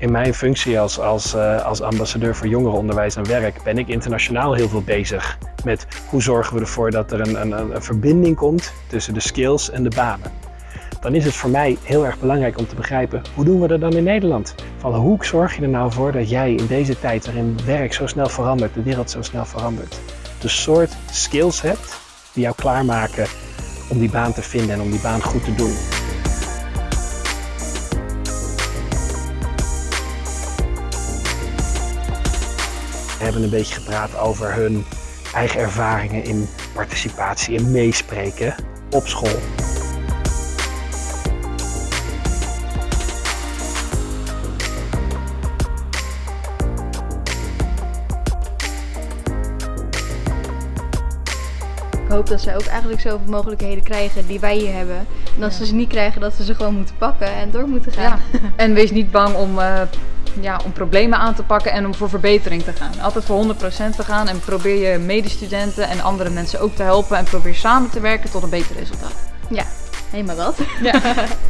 In mijn functie als, als, uh, als ambassadeur voor jongerenonderwijs en werk ben ik internationaal heel veel bezig met hoe zorgen we ervoor dat er een, een, een verbinding komt tussen de skills en de banen. Dan is het voor mij heel erg belangrijk om te begrijpen hoe doen we dat dan in Nederland? Van hoe zorg je er nou voor dat jij in deze tijd waarin werk zo snel verandert, de wereld zo snel verandert, de soort skills hebt die jou klaarmaken om die baan te vinden en om die baan goed te doen. We hebben een beetje gepraat over hun eigen ervaringen in participatie en meespreken op school. Ik hoop dat zij ook eigenlijk zoveel mogelijkheden krijgen die wij hier hebben. En als ze ze niet krijgen, dat ze ze gewoon moeten pakken en door moeten gaan. Ja. En wees niet bang om, uh, ja, om problemen aan te pakken en om voor verbetering te gaan. Altijd voor 100% te gaan en probeer je medestudenten en andere mensen ook te helpen. En probeer samen te werken tot een beter resultaat. Ja, helemaal wat. Ja.